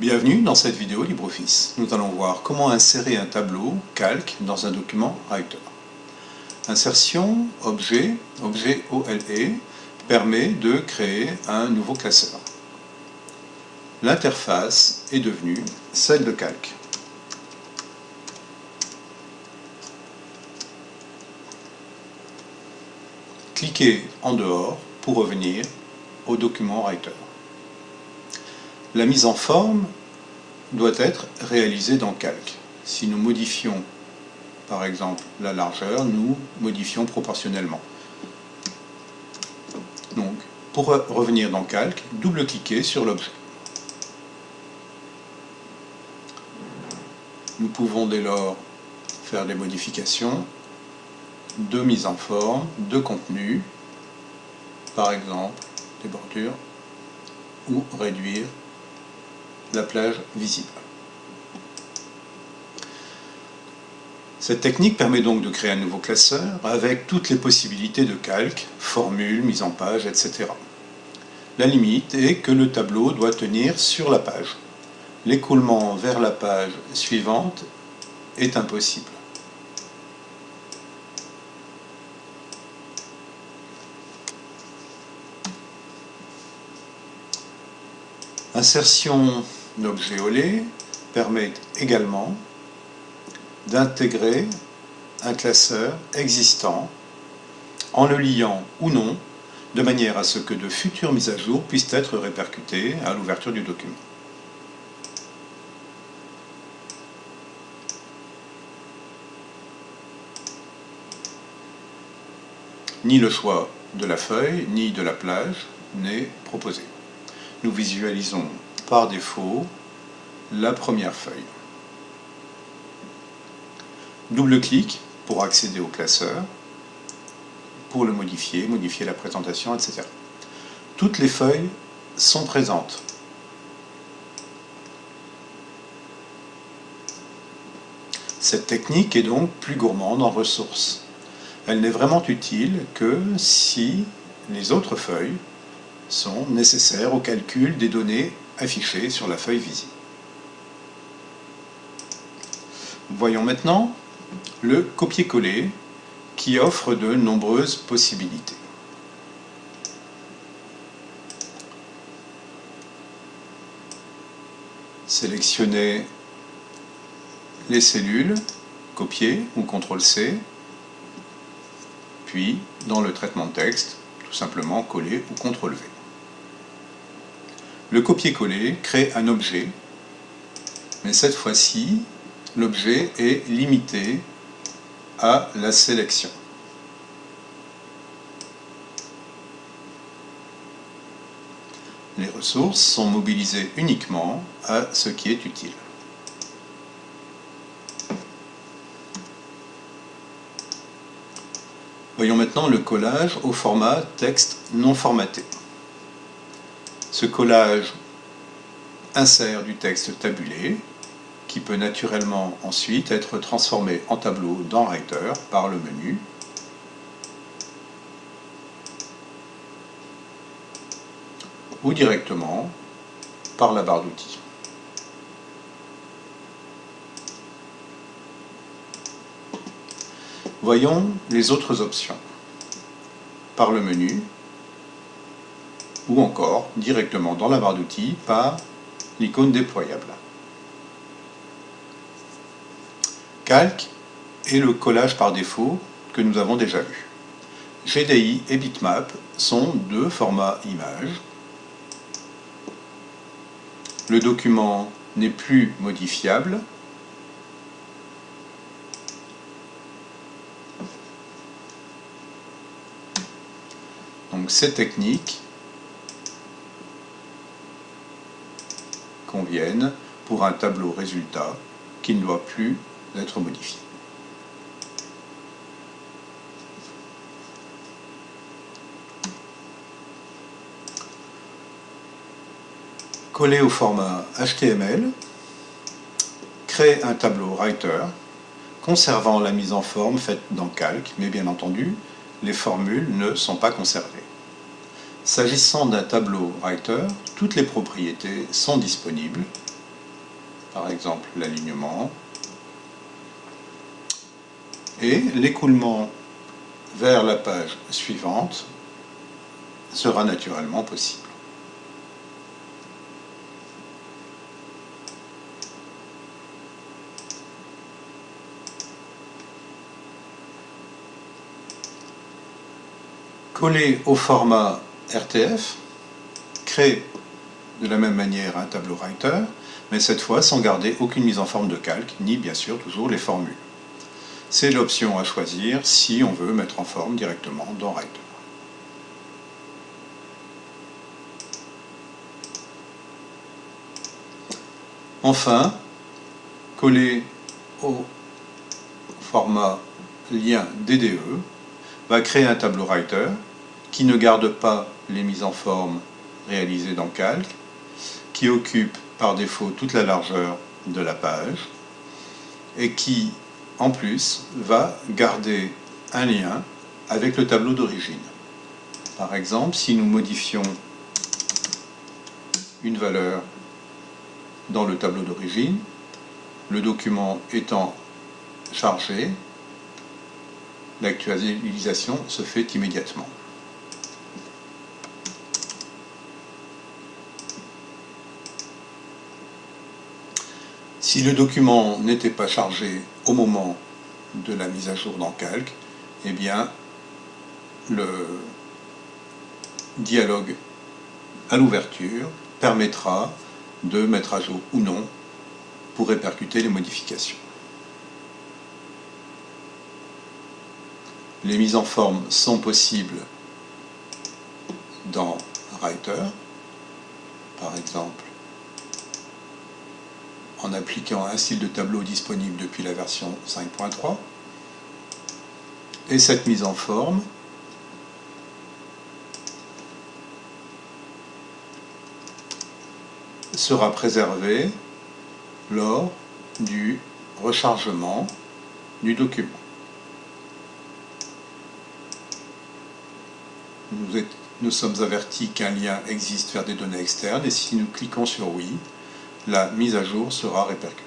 Bienvenue dans cette vidéo LibreOffice. Nous allons voir comment insérer un tableau calque dans un document Writer. Insertion, objet, objet OLE permet de créer un nouveau classeur. L'interface est devenue celle de calque. Cliquez en dehors pour revenir au document Writer. La mise en forme doit être réalisée dans Calque. Si nous modifions, par exemple, la largeur, nous modifions proportionnellement. Donc, pour revenir dans Calque, double-cliquez sur l'objet. Nous pouvons dès lors faire des modifications de mise en forme, de contenu, par exemple des bordures, ou réduire la plage visible. Cette technique permet donc de créer un nouveau classeur avec toutes les possibilités de calque, formule, mise en page, etc. La limite est que le tableau doit tenir sur la page. L'écoulement vers la page suivante est impossible. Insertion d'objets OLE permet également d'intégrer un classeur existant en le liant ou non de manière à ce que de futures mises à jour puissent être répercutées à l'ouverture du document. Ni le choix de la feuille, ni de la plage n'est proposé nous visualisons par défaut la première feuille. Double-clic pour accéder au classeur, pour le modifier, modifier la présentation, etc. Toutes les feuilles sont présentes. Cette technique est donc plus gourmande en ressources. Elle n'est vraiment utile que si les autres feuilles sont nécessaires au calcul des données affichées sur la feuille visible. Voyons maintenant le copier-coller qui offre de nombreuses possibilités. Sélectionnez les cellules, copier ou CTRL-C, puis dans le traitement de texte, tout simplement coller ou CTRL-V. Le copier-coller crée un objet, mais cette fois-ci, l'objet est limité à la sélection. Les ressources sont mobilisées uniquement à ce qui est utile. Voyons maintenant le collage au format texte non formaté. Ce collage insère du texte tabulé qui peut naturellement ensuite être transformé en tableau dans Writer par le menu ou directement par la barre d'outils. Voyons les autres options. Par le menu, ou encore directement dans la barre d'outils par l'icône déployable. Calque est le collage par défaut que nous avons déjà vu. GDI et Bitmap sont deux formats images. Le document n'est plus modifiable. Donc ces techniques pour un tableau résultat qui ne doit plus être modifié. Coller au format HTML, créer un tableau Writer, conservant la mise en forme faite dans Calque, mais bien entendu, les formules ne sont pas conservées. S'agissant d'un tableau Writer, toutes les propriétés sont disponibles par exemple l'alignement, et l'écoulement vers la page suivante sera naturellement possible. Coller au format RTF crée de la même manière un tableau writer, mais cette fois sans garder aucune mise en forme de calque, ni bien sûr toujours les formules. C'est l'option à choisir si on veut mettre en forme directement dans Writer. Enfin, coller au format lien DDE va créer un tableau Writer qui ne garde pas les mises en forme réalisées dans Calque, qui occupe par défaut toute la largeur de la page et qui en plus, va garder un lien avec le tableau d'origine. Par exemple, si nous modifions une valeur dans le tableau d'origine, le document étant chargé, l'actualisation se fait immédiatement. Si le document n'était pas chargé au moment de la mise à jour dans Calque, eh bien, le dialogue à l'ouverture permettra de mettre à jour ou non pour répercuter les modifications. Les mises en forme sont possibles dans Writer, par exemple en appliquant un style de tableau disponible depuis la version 5.3. Et cette mise en forme sera préservée lors du rechargement du document. Nous, sommes avertis qu'un lien existe vers des données externes et si nous cliquons sur oui, la mise à jour sera répercutée.